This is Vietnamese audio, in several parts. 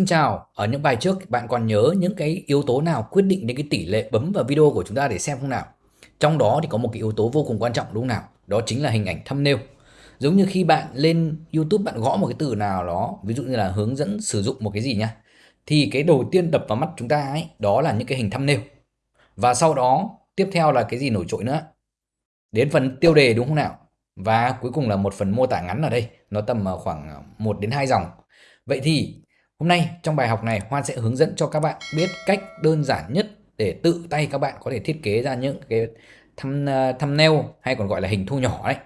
Xin chào, ở những bài trước bạn còn nhớ những cái yếu tố nào quyết định đến cái tỷ lệ bấm vào video của chúng ta để xem không nào? Trong đó thì có một cái yếu tố vô cùng quan trọng đúng không nào? Đó chính là hình ảnh thumbnail. Giống như khi bạn lên YouTube bạn gõ một cái từ nào đó, ví dụ như là hướng dẫn sử dụng một cái gì nhá. Thì cái đầu tiên đập vào mắt chúng ta ấy, đó là những cái hình thumbnail. Và sau đó tiếp theo là cái gì nổi trội nữa? Đến phần tiêu đề đúng không nào? Và cuối cùng là một phần mô tả ngắn ở đây, nó tầm ờ, khoảng ờ, 1 đến 2 dòng. Vậy thì Hôm nay trong bài học này Hoan sẽ hướng dẫn cho các bạn biết cách đơn giản nhất để tự tay các bạn có thể thiết kế ra những cái thăm ờ, thumbnail hay còn gọi là hình thu nhỏ đấy.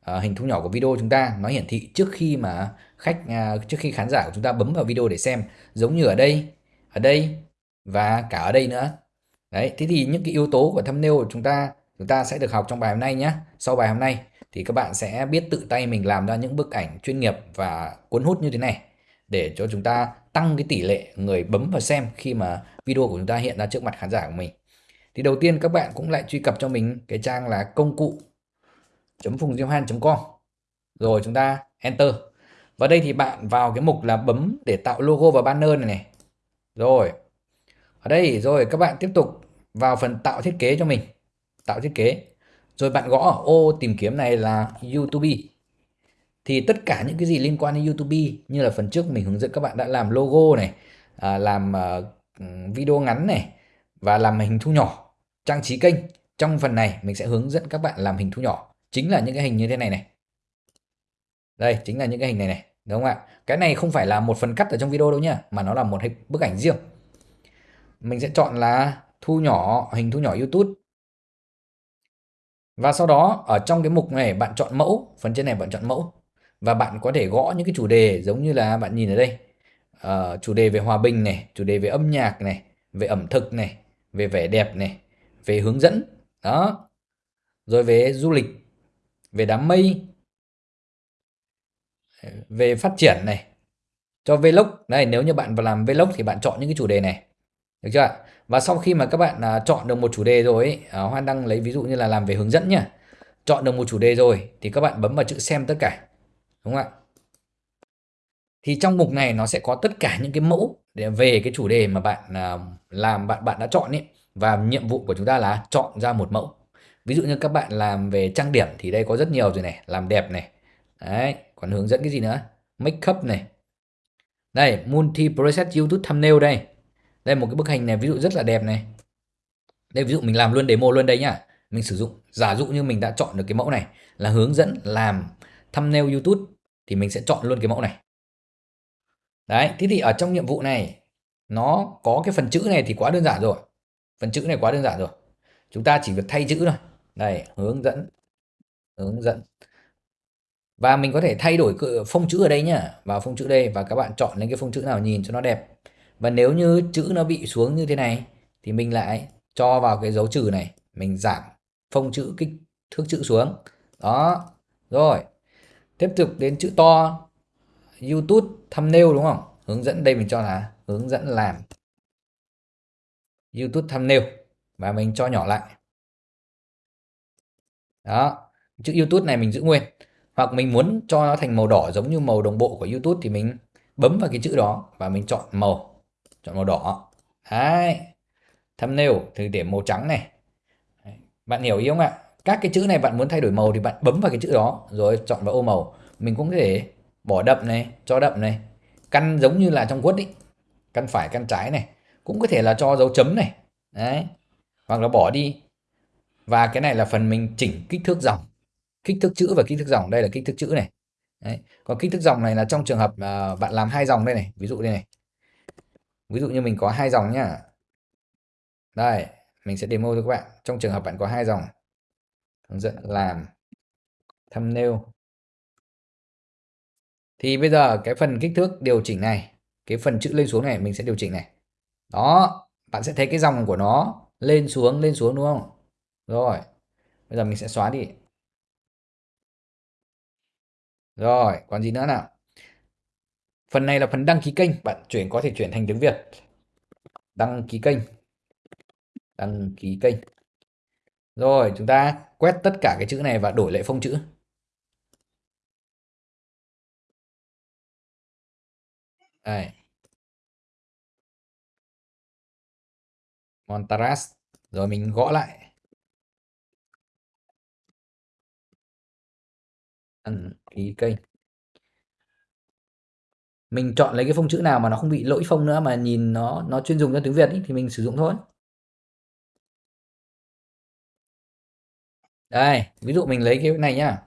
À, hình thu nhỏ của video chúng ta nó hiển thị trước khi mà khách à, trước khi khán giả của chúng ta bấm vào video để xem giống như ở đây, ở đây và cả ở đây nữa. Đấy, thế thì những cái yếu tố của thumbnail của chúng ta chúng ta sẽ được học trong bài hôm nay nhé. Sau bài hôm nay thì các bạn sẽ biết tự tay mình làm ra những bức ảnh chuyên nghiệp và cuốn hút như thế này để cho chúng ta tăng cái tỷ lệ người bấm vào xem khi mà video của chúng ta hiện ra trước mặt khán giả của mình. Thì đầu tiên các bạn cũng lại truy cập cho mình cái trang là công cụ phùng com. Rồi chúng ta enter. Và đây thì bạn vào cái mục là bấm để tạo logo và banner này này. Rồi. Ở đây, rồi các bạn tiếp tục vào phần tạo thiết kế cho mình. Tạo thiết kế. Rồi bạn gõ ở ô tìm kiếm này là YouTube thì tất cả những cái gì liên quan đến YouTube như là phần trước mình hướng dẫn các bạn đã làm logo này à, làm uh, video ngắn này và làm hình thu nhỏ trang trí kênh trong phần này mình sẽ hướng dẫn các bạn làm hình thu nhỏ. Chính là những cái hình như thế này này. Đây chính là những cái hình này này đúng không ạ? Cái này không phải là một phần cắt ở trong video đâu nhá mà nó là một bức ảnh riêng. Mình sẽ chọn là thu nhỏ hình thu nhỏ YouTube. Và sau đó ở trong cái mục này bạn chọn mẫu phần trên này bạn chọn mẫu và bạn có thể gõ những cái chủ đề giống như là bạn nhìn ở đây. Uh, chủ đề về hòa bình này chủ đề về âm nhạc này về ẩm thực này về vẻ đẹp này về hướng dẫn đó. Rồi về du lịch về đám mây về phát triển này cho vlog. Này nếu như bạn vào làm vlog thì bạn chọn những cái chủ đề này được chưa ạ? Và sau khi mà các bạn uh, chọn được một chủ đề rồi ấy, uh, Hoan đăng lấy ví dụ như là làm về hướng dẫn nhá. Chọn được một chủ đề rồi thì các bạn bấm vào chữ xem tất cả đúng không ạ? Thì trong mục này nó sẽ có tất cả những cái mẫu để về cái chủ đề mà bạn à, làm, bạn bạn đã chọn ấy và nhiệm vụ của chúng ta là chọn ra một mẫu. Ví dụ như các bạn làm về trang điểm thì đây có rất nhiều rồi này, làm đẹp này. Đấy, còn hướng dẫn cái gì nữa? Make up này. Đây, multi preset youtube thumbnail đây. Đây, một cái bức hình này ví dụ rất là đẹp này. Đây, ví dụ mình làm luôn demo luôn đây nhá. Mình sử dụng, giả dụ như mình đã chọn được cái mẫu này là hướng dẫn làm thumbnail YouTube thì mình sẽ chọn luôn cái mẫu này. Đấy, thế thì ở trong nhiệm vụ này nó có cái phần chữ này thì quá đơn giản rồi. Phần chữ này quá đơn giản rồi. Chúng ta chỉ việc thay chữ thôi. Đây, hướng dẫn hướng dẫn. Và mình có thể thay đổi phông chữ ở đây nhá, vào phông chữ đây và các bạn chọn lên cái phông chữ nào nhìn cho nó đẹp. Và nếu như chữ nó bị xuống như thế này thì mình lại cho vào cái dấu trừ này, mình giảm phông chữ kích thước chữ xuống. Đó. Rồi, tiếp tục đến chữ to. YouTube thumbnail đúng không? Hướng dẫn đây mình cho là hướng dẫn làm. YouTube thumbnail. Và mình cho nhỏ lại. Đó, chữ YouTube này mình giữ nguyên. Hoặc mình muốn cho nó thành màu đỏ giống như màu đồng bộ của YouTube thì mình bấm vào cái chữ đó và mình chọn màu. Chọn màu đỏ. Đấy. Thumbnail thì để màu trắng này. Bạn hiểu ý không ạ? Các cái chữ này bạn muốn thay đổi màu thì bạn bấm vào cái chữ đó rồi chọn vào ô màu. Mình cũng có thể bỏ đậm này cho đậm này. Căn giống như là trong Word ý căn phải căn trái này. Cũng có thể là cho dấu chấm này. Đấy. Hoặc là bỏ đi. Và cái này là phần mình chỉnh kích thước dòng. Kích thước chữ và kích thước dòng. Đây là kích thước chữ này. Đấy. còn kích thước dòng này là trong trường hợp uh, bạn làm hai dòng đây này. Ví dụ đây này. Ví dụ như mình có hai dòng nhá. Đây. Mình sẽ demo cho các bạn. Trong trường hợp bạn có hai dòng hướng dẫn, làm thumbnail thì bây giờ cái phần kích thước điều chỉnh này, cái phần chữ lên xuống này mình sẽ điều chỉnh này. Đó, bạn sẽ thấy cái dòng của nó lên xuống lên xuống đúng không? Rồi, bây giờ mình sẽ xóa đi. Rồi, còn gì nữa nào? Phần này là phần đăng ký kênh, bạn chuyển, có thể chuyển thành tiếng Việt. Đăng ký kênh. Đăng ký kênh. Rồi chúng ta quét tất cả cái chữ này và đổi lại phông chữ. Đây. Montaras. Rồi mình gõ lại. Đăng ký kênh. Mình chọn lấy cái phông chữ nào mà nó không bị lỗi phông nữa mà nhìn nó nó chuyên dùng cho tiếng Việt ý, thì mình sử dụng thôi. Đây ví dụ mình lấy cái này nhá.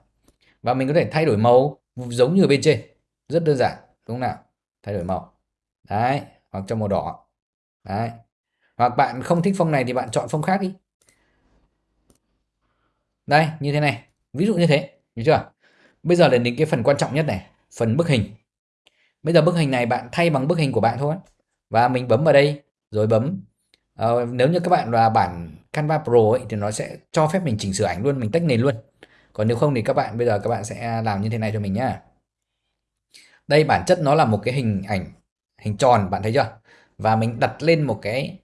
Và mình có thể thay đổi màu giống như ở bên trên. Rất đơn giản đúng không nào? Thay đổi màu. Đấy hoặc cho màu đỏ. Đấy. Hoặc bạn không thích phông này thì bạn chọn phông khác đi. Đây như thế này. Ví dụ như thế được chưa? Bây giờ là đến cái phần quan trọng nhất này phần bức hình. Bây giờ bức hình này bạn thay bằng bức hình của bạn thôi. Và mình bấm vào đây rồi bấm. Uh, nếu như các bạn là bản Canva Pro ấy, thì nó sẽ cho phép mình chỉnh sửa ảnh luôn mình tách nền luôn. Còn nếu không thì các bạn bây giờ các bạn sẽ làm như thế này cho mình nhá. Đây bản chất nó là một cái hình ảnh hình tròn bạn thấy chưa? Và mình đặt lên một cái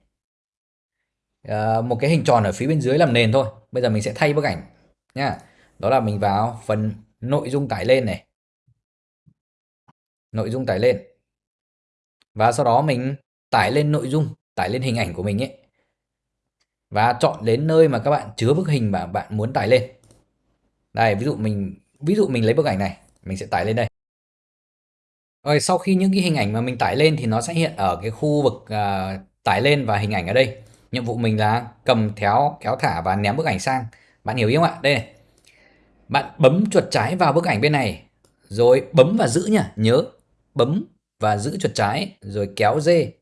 uh, một cái hình tròn ở phía bên dưới làm nền thôi. Bây giờ mình sẽ thay bức ảnh nhá. Đó là mình vào phần nội dung tải lên này. Nội dung tải lên. Và sau đó mình tải lên nội dung tải lên hình ảnh của mình ấy và chọn đến nơi mà các bạn chứa bức hình mà bạn muốn tải lên. Đây ví dụ mình ví dụ mình lấy bức ảnh này mình sẽ tải lên đây. Rồi sau khi những cái hình ảnh mà mình tải lên thì nó sẽ hiện ở cái khu vực uh, tải lên và hình ảnh ở đây. Nhiệm vụ mình là cầm théo kéo thả và ném bức ảnh sang. Bạn hiểu ý không ạ? Đây này. Bạn bấm chuột trái vào bức ảnh bên này rồi bấm và giữ nhá nhớ. Bấm và giữ chuột trái rồi kéo dê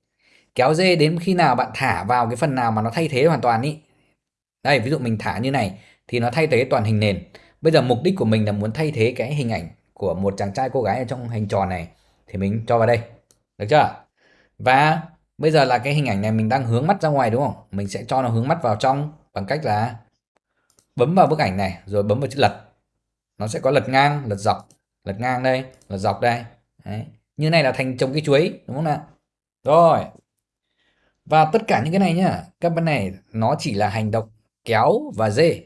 kéo dê đến khi nào bạn thả vào cái phần nào mà nó thay thế hoàn toàn ý. Đây, ví dụ mình thả như này thì nó thay thế toàn hình nền. Bây giờ mục đích của mình là muốn thay thế cái hình ảnh của một chàng trai cô gái ở trong hình tròn này. Thì mình cho vào đây. Được chưa? Và bây giờ là cái hình ảnh này mình đang hướng mắt ra ngoài đúng không? Mình sẽ cho nó hướng mắt vào trong bằng cách là bấm vào bức ảnh này, rồi bấm vào chữ lật. Nó sẽ có lật ngang, lật dọc, lật ngang đây, lật dọc đây. Đấy. như này là thành trồng cái chuối, đúng không nào? Rồi và tất cả những cái này nhá, các bạn này nó chỉ là hành động kéo và dê.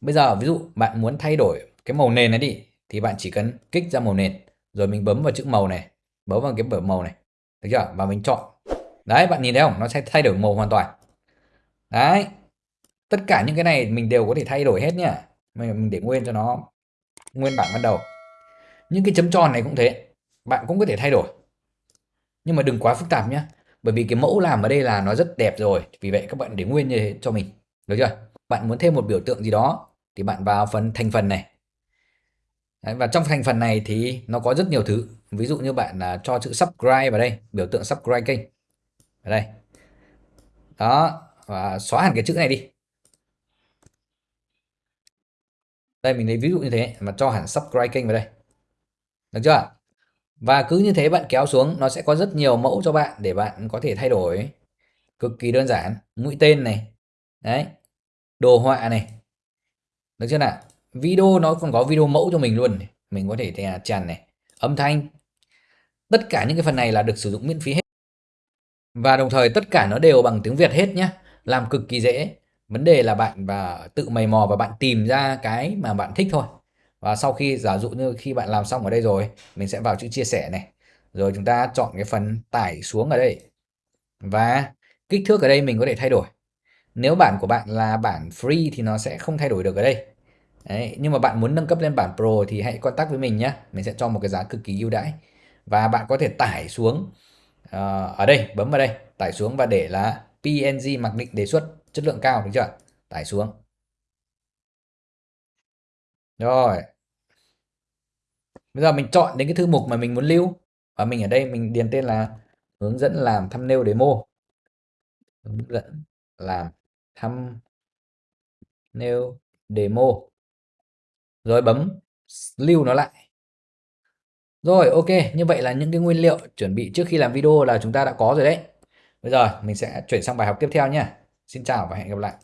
Bây giờ ví dụ bạn muốn thay đổi cái màu nền này đi, thì bạn chỉ cần kích ra màu nền, rồi mình bấm vào chữ màu này, bấm vào cái bờ màu này, được chưa? Và mình chọn. Đấy, bạn nhìn thấy không? Nó sẽ thay đổi màu hoàn toàn. Đấy. Tất cả những cái này mình đều có thể thay đổi hết nhá. Mình để nguyên cho nó nguyên bản ban đầu. Những cái chấm tròn này cũng thế. Bạn cũng có thể thay đổi. Nhưng mà đừng quá phức tạp nhé bởi vì cái mẫu làm ở đây là nó rất đẹp rồi. Vì vậy các bạn để nguyên như thế cho mình. Được chưa? Bạn muốn thêm một biểu tượng gì đó thì bạn vào phần thành phần này. Đấy, và trong thành phần này thì nó có rất nhiều thứ. Ví dụ như bạn là cho chữ subscribe vào đây biểu tượng subscribe kênh. Ở đây. Đó và xóa hẳn cái chữ này đi. Đây mình lấy ví dụ như thế mà cho hẳn subscribe kênh vào đây. Được chưa? Và cứ như thế bạn kéo xuống, nó sẽ có rất nhiều mẫu cho bạn để bạn có thể thay đổi. Cực kỳ đơn giản, mũi tên này, đấy, đồ họa này. Được chưa nào? Video, nó còn có video mẫu cho mình luôn mình có thể tràn này, âm thanh. Tất cả những cái phần này là được sử dụng miễn phí hết. Và đồng thời tất cả nó đều bằng tiếng Việt hết nhé làm cực kỳ dễ. Vấn đề là bạn và tự mày mò và bạn tìm ra cái mà bạn thích thôi và sau khi giả dụ như khi bạn làm xong ở đây rồi mình sẽ vào chữ chia sẻ này. Rồi chúng ta chọn cái phần tải xuống ở đây. Và kích thước ở đây mình có thể thay đổi. Nếu bản của bạn là bản free thì nó sẽ không thay đổi được ở đây. Đấy, nhưng mà bạn muốn nâng cấp lên bản pro thì hãy contact với mình nhé mình sẽ cho một cái giá cực kỳ ưu đãi. Và bạn có thể tải xuống uh, ở đây bấm vào đây tải xuống và để là PNG mặc định đề xuất chất lượng cao được chưa tải xuống rồi. Bây giờ mình chọn đến cái thư mục mà mình muốn lưu. Và mình ở đây mình điền tên là hướng dẫn làm thumbnail demo. Hướng dẫn làm thumbnail demo. Rồi bấm lưu nó lại. Rồi, ok. Như vậy là những cái nguyên liệu chuẩn bị trước khi làm video là chúng ta đã có rồi đấy. Bây giờ mình sẽ chuyển sang bài học tiếp theo nhé xin chào và hẹn gặp lại.